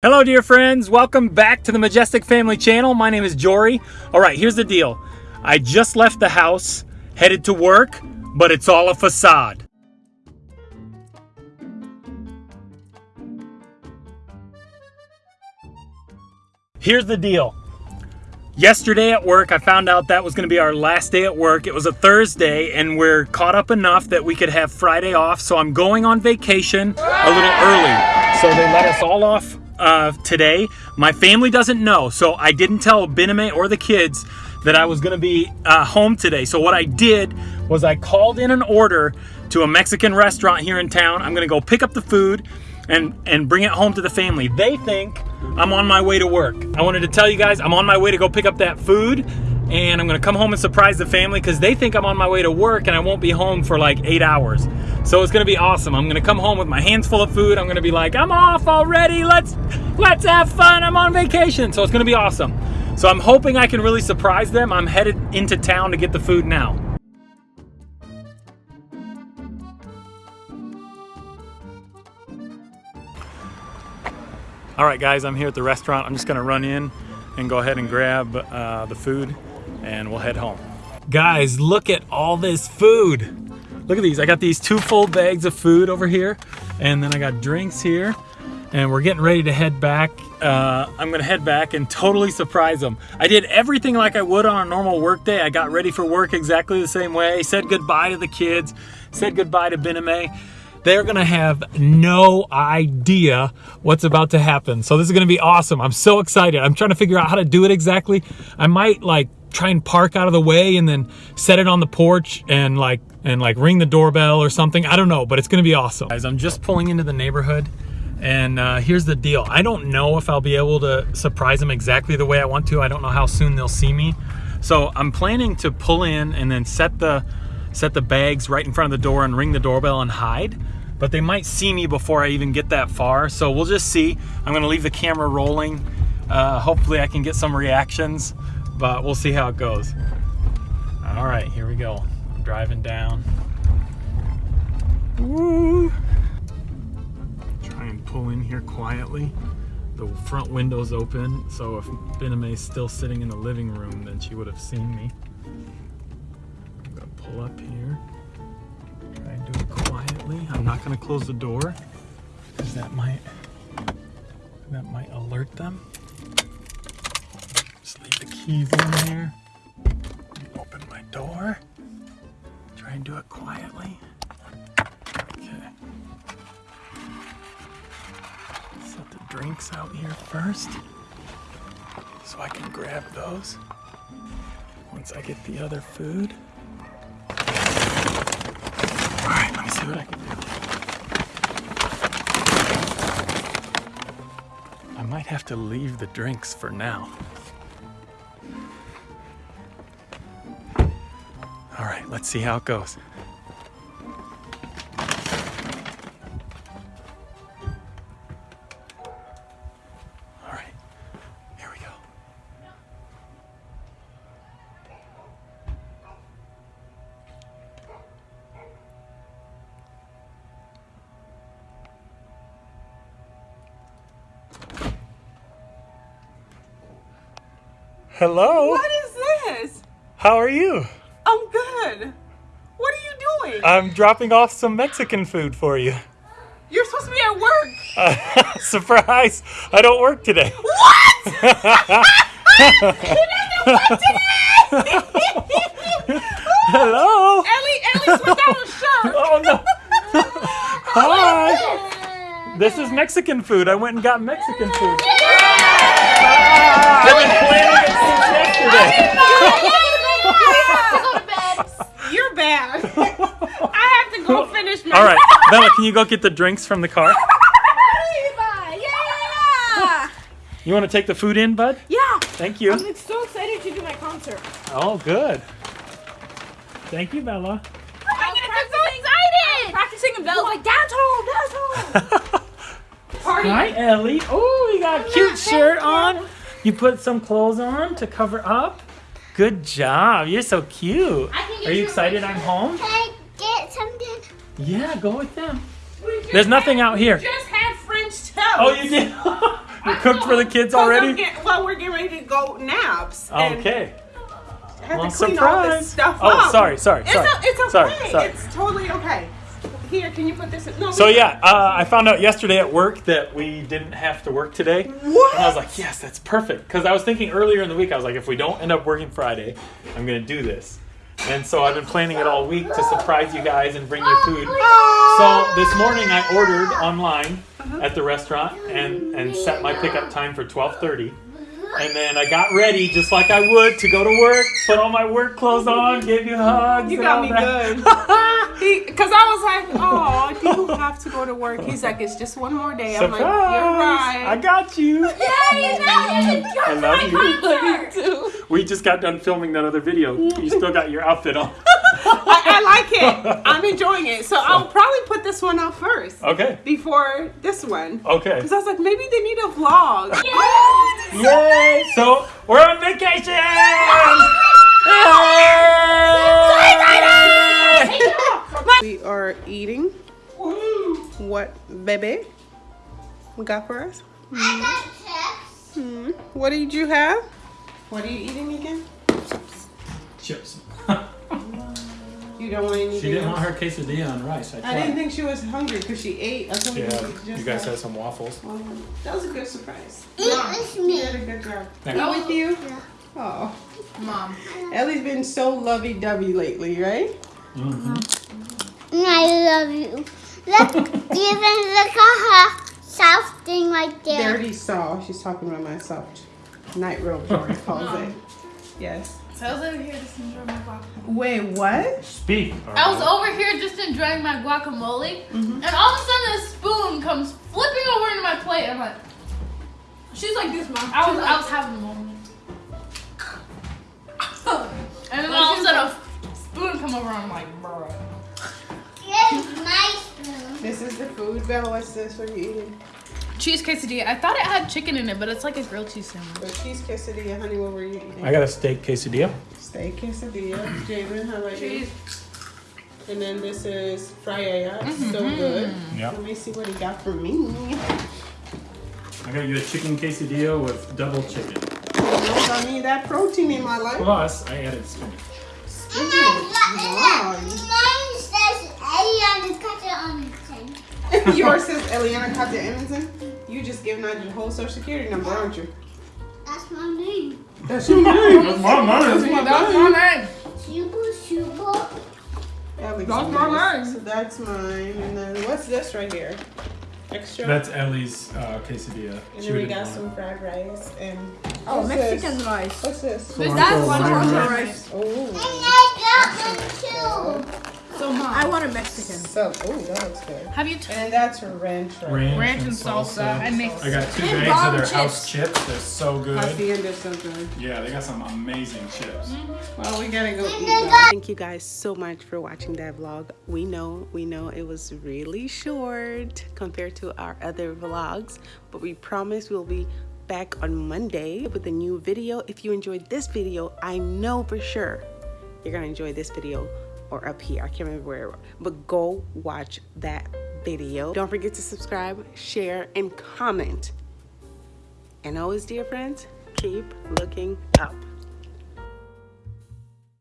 Hello dear friends, welcome back to the Majestic Family channel. My name is Jory. All right, here's the deal. I just left the house, headed to work, but it's all a facade. Here's the deal. Yesterday at work, I found out that was gonna be our last day at work. It was a Thursday and we're caught up enough that we could have Friday off. So I'm going on vacation a little early. So they let us all off uh, today. My family doesn't know, so I didn't tell Bename or the kids that I was gonna be uh, home today. So what I did was I called in an order to a Mexican restaurant here in town. I'm gonna go pick up the food and, and bring it home to the family. They think I'm on my way to work. I wanted to tell you guys I'm on my way to go pick up that food and I'm gonna come home and surprise the family because they think I'm on my way to work and I won't be home for like eight hours. So it's gonna be awesome. I'm gonna come home with my hands full of food. I'm gonna be like, I'm off already. Let's let's have fun. I'm on vacation. So it's gonna be awesome. So I'm hoping I can really surprise them. I'm headed into town to get the food now. All right, guys, I'm here at the restaurant. I'm just gonna run in and go ahead and grab uh, the food and we'll head home. Guys, look at all this food. Look at these. I got these two full bags of food over here and then I got drinks here and we're getting ready to head back. Uh, I'm gonna head back and totally surprise them. I did everything like I would on a normal work day. I got ready for work exactly the same way, said goodbye to the kids, said goodbye to Bename they're gonna have no idea what's about to happen. So this is gonna be awesome. I'm so excited. I'm trying to figure out how to do it exactly. I might like try and park out of the way and then set it on the porch and like and like ring the doorbell or something. I don't know, but it's gonna be awesome. Guys, I'm just pulling into the neighborhood and uh, here's the deal. I don't know if I'll be able to surprise them exactly the way I want to. I don't know how soon they'll see me. So I'm planning to pull in and then set the set the bags right in front of the door and ring the doorbell and hide. But they might see me before I even get that far. So we'll just see. I'm gonna leave the camera rolling. Uh, hopefully I can get some reactions, but we'll see how it goes. All right, here we go. I'm driving down. Woo! Try and pull in here quietly. The front window's open, so if Bename's still sitting in the living room, then she would have seen me I'm gonna pull up here. Try and do it quietly. I'm not to close the door because that might that might alert them. Just leave the keys in there. Open my door. Try and do it quietly. Okay. Set the drinks out here first so I can grab those once I get the other food. Alright, let me see what I can do. I might have to leave the drinks for now. Let's see how it goes. All right, here we go. Hello? What is this? How are you? You doing? I'm dropping off some Mexican food for you. You're supposed to be at work. Uh, surprise! I don't work today. What? you didn't work today! Hello? Ellie, Ellie's without a shirt. Oh no. Hi. This is Mexican food. I went and got Mexican food. Ah, I've been planning it since I have to go finish my. All right, Bella, can you go get the drinks from the car? Yeah. You want to take the food in, bud? Yeah. Thank you. I'm so excited to do my concert. Oh, good. Thank you, Bella. I'm so excited. Practicing in Bella. Like, dance home, dance home. Party. Hi, Ellie. Oh, you got a cute shirt on. You put some clothes on to cover up. Good job. You're so cute. Are you excited I'm home? Yeah, go with them. There's nothing out here. just had French toast. Oh, you did? I cooked for the kids already? get- well, we're getting ready to go naps. and Okay. I had Well, to clean all this stuff Oh, up. sorry, sorry, It's, sorry. o- it's okay. Sorry, sorry. It's totally okay. Here, can you put this in? No. So yeah, uh, I found out yesterday at work that we didn't have to work today. What? And I was like, yes, that's perfect. Because I was thinking earlier in the week, I was like, if we don't end up working Friday, I'm gonna do this. And so I've been planning it all week to surprise you guys and bring you oh, food. So this morning I ordered online uh-huh. at the restaurant and and set my pickup time for 12:30. Uh-huh. And then I got ready just like I would to go to work, put all my work clothes on, gave you hugs. You and got all me that. good. Because I was like, oh, do you have to go to work? He's like, it's just one more day. I'm like, you're right. I got you. I I love you. We just got done filming that other video. You still got your outfit on. I, I like it. I'm enjoying it. So I'll probably put this one out first Okay. before this one. Okay. Because I was like, maybe they need a vlog. Yay! So we're on vacation. Yay! We are eating. What, baby? We got for us? Hmm. What did you have? What are you eating again? Chips. You don't want anything She didn't else? want her quesadilla on rice. I I didn't think she was hungry because she ate. I told Yeah, just you guys had- had some waffles. Um, That was a good surprise. Eat Mom, with You me. did a good job. Thank Eat you. with you? Yeah. Oh. Mom. Ellie's been so lovey-dovey lately, right? Mhm. I love you. Look, even look at her soft thing right They there. already saw. She's talking about my soft night robe, Jory calls it. Yes. So I was over here just enjoying my guacamole. Wait, what? Speak. I was over here just enjoying my guacamole, mm-hmm. and all of a sudden a spoon comes flipping over into my plate. I'm like, She's like this, mom. I was, I was having a moment. And then all of a sudden a spoon come over, I'm like, bruh. Here's my spoon. This is the food. Bella, what's this? What are you eating? Cheese quesadilla. I thought it had chicken in it, but it's like a grilled cheese sandwich. The cheese quesadilla. Honey, what were you eating? I got a steak quesadilla. Steak quesadilla. Jamin, how about you? Cheese. And then this is friyaya. It's mm-hmm. so good. Yeah. Let me see what he got for me. I got you a chicken quesadilla with double chicken. I need that protein in my life. Plus, I added spinach. Spinach. Wow. Mine says Eliana cut it on the thing. Yours says Eliana Kata Edmonton. You just giving out your whole social security number, aren't you? That's my name. That's your name. That's my money. That's my name. Shubu Shubu. Alex That's my is. name. So that's mine. And then what's this right here? Extra. That's Ellie's uh, quesadilla. and She then we got want some fried rice and Oh, Mexican This? rice. What's this? That's one Cilantro rice. And Oh. I got one too. So mom, I want a Mexican. So, oh, that looks good. have you t- And that's ranch right Ranch, ranch and salsa? I mix. I got two And bags of their chips. house chips. They're so good. Hacienda so good. Yeah, they got some amazing chips. Mm-hmm. Well, we gotta go eat they Thank you guys so much for watching that vlog. We know, we know it was really short compared to our other vlogs, but we promise we'll be back on Monday with a new video. If you enjoyed this video, I know for sure you're gonna enjoy this video or up here. I can't remember where, but go watch that video. Don't forget to subscribe, share, and comment. And always, dear friends, keep looking up.